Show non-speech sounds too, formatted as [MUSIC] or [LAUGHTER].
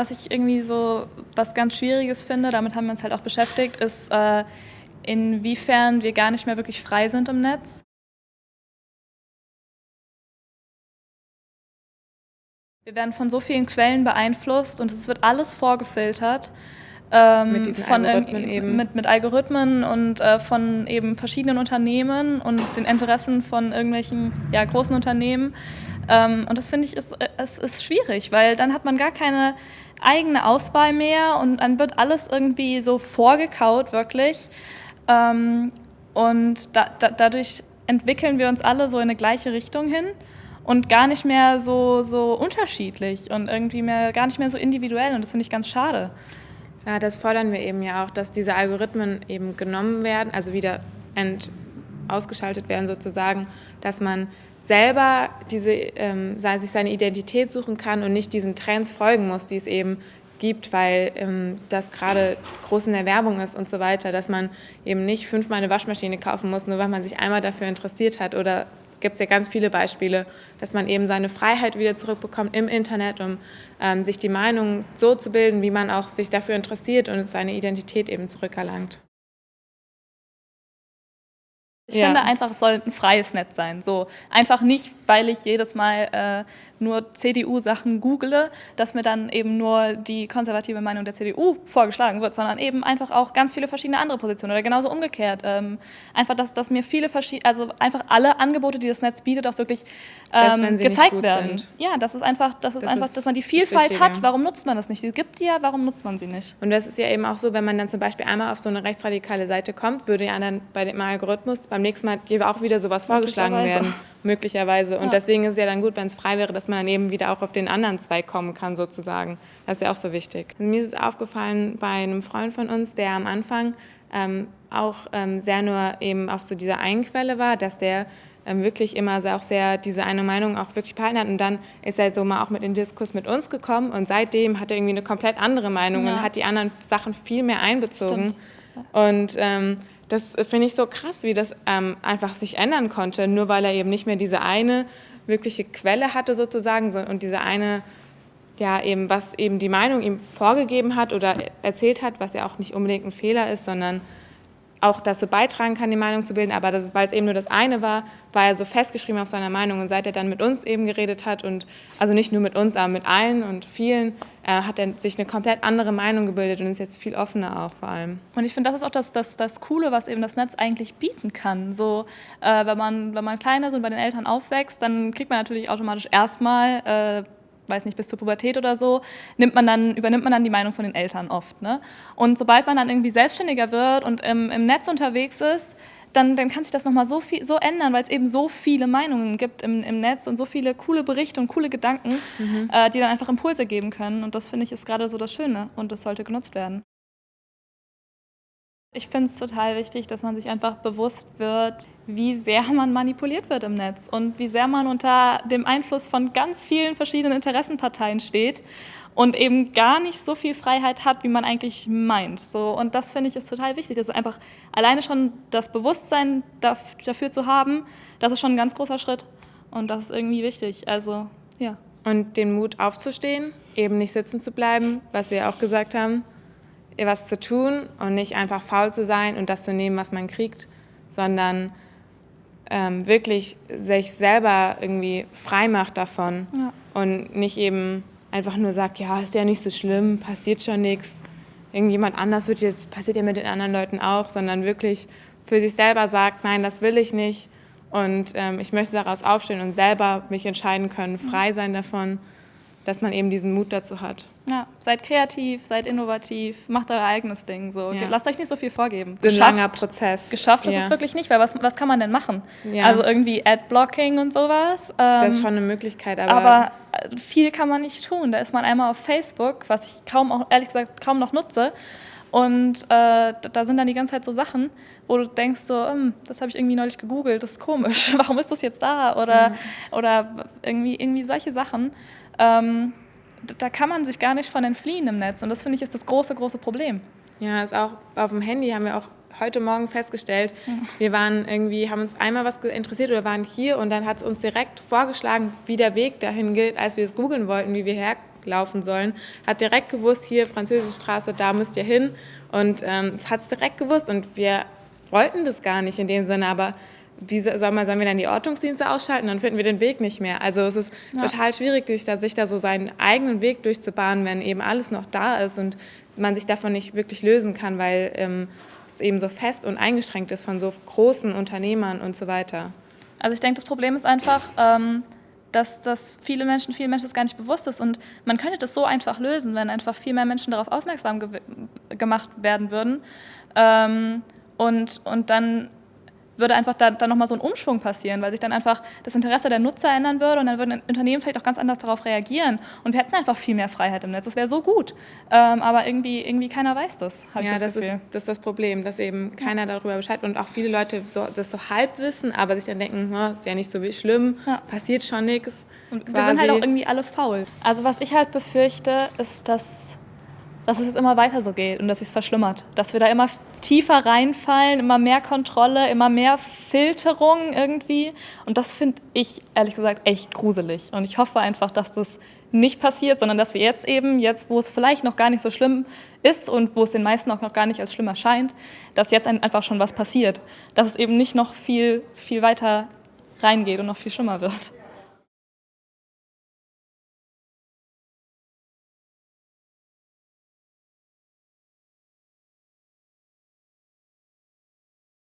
was ich irgendwie so was ganz Schwieriges finde, damit haben wir uns halt auch beschäftigt, ist, äh, inwiefern wir gar nicht mehr wirklich frei sind im Netz. Wir werden von so vielen Quellen beeinflusst und es wird alles vorgefiltert. Ähm, mit diesen von Algorithmen eben. Mit, mit Algorithmen und äh, von eben verschiedenen Unternehmen und den Interessen von irgendwelchen ja, großen Unternehmen. Ähm, und das finde ich ist, es ist schwierig, weil dann hat man gar keine eigene Auswahl mehr und dann wird alles irgendwie so vorgekaut, wirklich. Ähm, und da, da, dadurch entwickeln wir uns alle so in eine gleiche Richtung hin und gar nicht mehr so, so unterschiedlich und irgendwie mehr, gar nicht mehr so individuell und das finde ich ganz schade. Ja, das fordern wir eben ja auch, dass diese Algorithmen eben genommen werden, also wieder ent ausgeschaltet werden sozusagen, dass man selber diese, ähm, sich seine Identität suchen kann und nicht diesen Trends folgen muss, die es eben gibt, weil ähm, das gerade groß in der Werbung ist und so weiter, dass man eben nicht fünfmal eine Waschmaschine kaufen muss, nur weil man sich einmal dafür interessiert hat oder gibt es ja ganz viele Beispiele, dass man eben seine Freiheit wieder zurückbekommt im Internet, um ähm, sich die Meinung so zu bilden, wie man auch sich dafür interessiert und seine Identität eben zurückerlangt. Ich ja. finde einfach, es soll ein freies Netz sein. So einfach nicht, weil ich jedes Mal äh, nur CDU-Sachen google, dass mir dann eben nur die konservative Meinung der CDU vorgeschlagen wird, sondern eben einfach auch ganz viele verschiedene andere Positionen oder genauso umgekehrt. Ähm, einfach, dass, dass mir viele verschiedene, also einfach alle Angebote, die das Netz bietet, auch wirklich ähm, gezeigt werden. Sind. Ja, das ist einfach, das ist das einfach, ist dass man die Vielfalt hat. Warum nutzt man das nicht? Die gibt die ja, warum nutzt man sie nicht? Und das ist ja eben auch so, wenn man dann zum Beispiel einmal auf so eine rechtsradikale Seite kommt, würde ja dann bei dem Algorithmus beim nächsten Mal auch wieder sowas vorgeschlagen werden, [LAUGHS] möglicherweise. Und ja. deswegen ist es ja dann gut, wenn es frei wäre, dass man dann eben wieder auch auf den anderen Zweig kommen kann, sozusagen. Das ist ja auch so wichtig. Also mir ist es aufgefallen bei einem Freund von uns, der am Anfang ähm, auch ähm, sehr nur eben auf so dieser einen Quelle war, dass der ähm, wirklich immer auch sehr diese eine Meinung auch wirklich behalten hat. Und dann ist er so mal auch mit in den Diskurs mit uns gekommen und seitdem hat er irgendwie eine komplett andere Meinung ja. und hat die anderen Sachen viel mehr einbezogen. Stimmt. Und ähm, das finde ich so krass, wie das ähm, einfach sich ändern konnte, nur weil er eben nicht mehr diese eine wirkliche Quelle hatte sozusagen und diese eine, ja eben, was eben die Meinung ihm vorgegeben hat oder erzählt hat, was ja auch nicht unbedingt ein Fehler ist, sondern auch dazu beitragen kann, die Meinung zu bilden, aber das, weil es eben nur das eine war, war er so festgeschrieben auf seiner Meinung und seit er dann mit uns eben geredet hat und also nicht nur mit uns, aber mit allen und vielen, äh, hat er sich eine komplett andere Meinung gebildet und ist jetzt viel offener auch vor allem. Und ich finde, das ist auch das, das, das Coole, was eben das Netz eigentlich bieten kann. So, äh, wenn, man, wenn man klein ist und bei den Eltern aufwächst, dann kriegt man natürlich automatisch erstmal äh, weiß nicht, bis zur Pubertät oder so, nimmt man dann, übernimmt man dann die Meinung von den Eltern oft. Ne? Und sobald man dann irgendwie selbstständiger wird und im, im Netz unterwegs ist, dann, dann kann sich das nochmal so, so ändern, weil es eben so viele Meinungen gibt im, im Netz und so viele coole Berichte und coole Gedanken, mhm. äh, die dann einfach Impulse geben können. Und das finde ich ist gerade so das Schöne und das sollte genutzt werden. Ich finde es total wichtig, dass man sich einfach bewusst wird, wie sehr man manipuliert wird im Netz und wie sehr man unter dem Einfluss von ganz vielen verschiedenen Interessenparteien steht und eben gar nicht so viel Freiheit hat, wie man eigentlich meint. So, und das finde ich ist total wichtig. Das einfach alleine schon das Bewusstsein dafür zu haben, das ist schon ein ganz großer Schritt und das ist irgendwie wichtig. Also, ja. Und den Mut aufzustehen, eben nicht sitzen zu bleiben, was wir auch gesagt haben was zu tun und nicht einfach faul zu sein und das zu nehmen, was man kriegt, sondern ähm, wirklich sich selber irgendwie frei macht davon ja. und nicht eben einfach nur sagt, ja, ist ja nicht so schlimm, passiert schon nichts, irgendjemand anders wird jetzt, passiert ja mit den anderen Leuten auch, sondern wirklich für sich selber sagt, nein, das will ich nicht und ähm, ich möchte daraus aufstehen und selber mich entscheiden können, frei sein davon dass man eben diesen Mut dazu hat. Ja, seid kreativ, seid innovativ, macht euer eigenes Ding. So. Ja. Lasst euch nicht so viel vorgeben. Ein langer Prozess. Geschafft ist ja. es wirklich nicht, weil was, was kann man denn machen? Ja. Also irgendwie Adblocking und sowas. Ähm, das ist schon eine Möglichkeit, aber, aber äh, viel kann man nicht tun. Da ist man einmal auf Facebook, was ich kaum, auch, ehrlich gesagt, kaum noch nutze. Und äh, da sind dann die ganze Zeit so Sachen, wo du denkst so, hm, das habe ich irgendwie neulich gegoogelt, das ist komisch, [LAUGHS] warum ist das jetzt da? Oder, mhm. oder irgendwie, irgendwie solche Sachen. Ähm, da kann man sich gar nicht von entfliehen im Netz. Und das finde ich ist das große, große Problem. Ja, ist auch auf dem Handy haben wir auch heute Morgen festgestellt, wir waren irgendwie, haben uns einmal was interessiert oder waren hier und dann hat es uns direkt vorgeschlagen, wie der Weg dahin gilt, als wir es googeln wollten, wie wir her laufen sollen, hat direkt gewusst, hier Französische Straße, da müsst ihr hin. Und ähm, es hat es direkt gewusst und wir wollten das gar nicht in dem Sinne, aber wie soll man, sollen wir dann die Ordnungsdienste ausschalten? Dann finden wir den Weg nicht mehr. Also es ist ja. total schwierig, sich da, sich da so seinen eigenen Weg durchzubahnen, wenn eben alles noch da ist und man sich davon nicht wirklich lösen kann, weil ähm, es eben so fest und eingeschränkt ist von so großen Unternehmern und so weiter. Also ich denke, das Problem ist einfach, ähm, dass das viele Menschen, vielen Menschen das gar nicht bewusst ist und man könnte das so einfach lösen, wenn einfach viel mehr Menschen darauf aufmerksam ge gemacht werden würden ähm, und, und dann würde einfach da, da nochmal so ein Umschwung passieren, weil sich dann einfach das Interesse der Nutzer ändern würde und dann würden Unternehmen vielleicht auch ganz anders darauf reagieren. Und wir hätten einfach viel mehr Freiheit im Netz. Das wäre so gut. Ähm, aber irgendwie, irgendwie keiner weiß das, habe ja, ich das, das Gefühl. Ist, das ist das Problem, dass eben keiner darüber Bescheid und auch viele Leute so, das so halb wissen, aber sich dann denken, oh, ist ja nicht so schlimm, ja. passiert schon nichts. Und wir sind halt auch irgendwie alle faul. Also was ich halt befürchte, ist, dass dass es jetzt immer weiter so geht und dass es verschlimmert. Dass wir da immer tiefer reinfallen, immer mehr Kontrolle, immer mehr Filterung irgendwie. Und das finde ich ehrlich gesagt echt gruselig. Und ich hoffe einfach, dass das nicht passiert, sondern dass wir jetzt eben, jetzt wo es vielleicht noch gar nicht so schlimm ist und wo es den meisten auch noch gar nicht als schlimm erscheint, dass jetzt einfach schon was passiert. Dass es eben nicht noch viel, viel weiter reingeht und noch viel schlimmer wird.